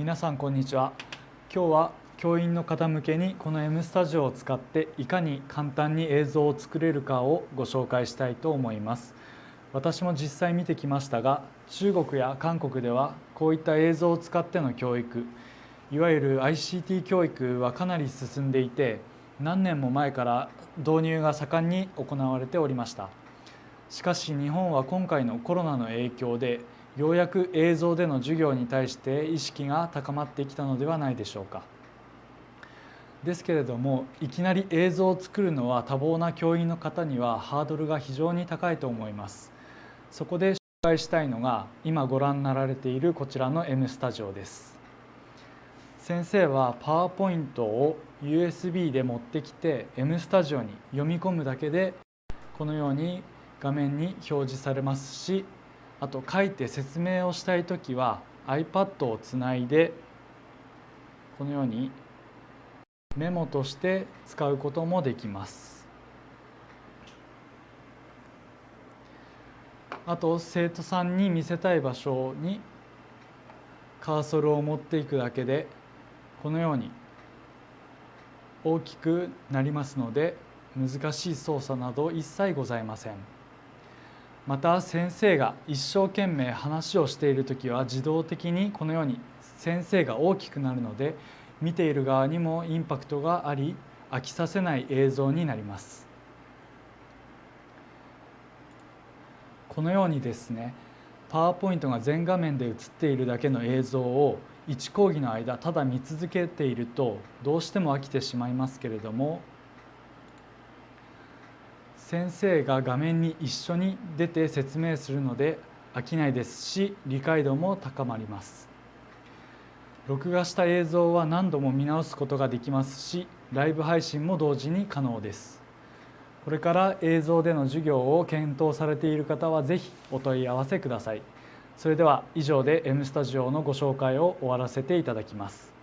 皆さんこんにちは。今日は教員の方向けにこの M スタジオを使っていかに簡単に映像を作れるかをご紹介したいと思います。私も実際見てきましたが中国や韓国ではこういった映像を使っての教育いわゆる ICT 教育はかなり進んでいて何年も前から導入が盛んに行われておりました。しかし日本は今回のコロナの影響でようやく映像での授業に対して意識が高まってきたのではないでしょうか。ですけれどもいきなり映像を作るのは多忙な教員の方にはハードルが非常に高いと思います。そこで紹介したいのが今ご覧になられているこちらの M スタジオです。先生はパワーポイントを USB で持ってきて M スタジオに読み込むだけでこのように画面に表示されますしあと書いて説明をしたい時は iPad をつないでこのようにメモとして使うこともできます。あと生徒さんに見せたい場所にカーソルを持っていくだけでこのように大きくなりますので難しい操作など一切ございません。また先生が一生懸命話をしている時は自動的にこのように先生が大きくなるので見ている側にもインパクトがあり飽きさせない映像になります。このようにですねパワーポイントが全画面で映っているだけの映像を1講義の間ただ見続けているとどうしても飽きてしまいますけれども先生が画面に一緒に出て説明するので飽きないですし理解度も高まります。録画した映像は何度も見直すことができますしライブ配信も同時に可能です。これから映像での授業を検討されている方は是非お問い合わせください。それでは以上で M スタジオのご紹介を終わらせていただきます。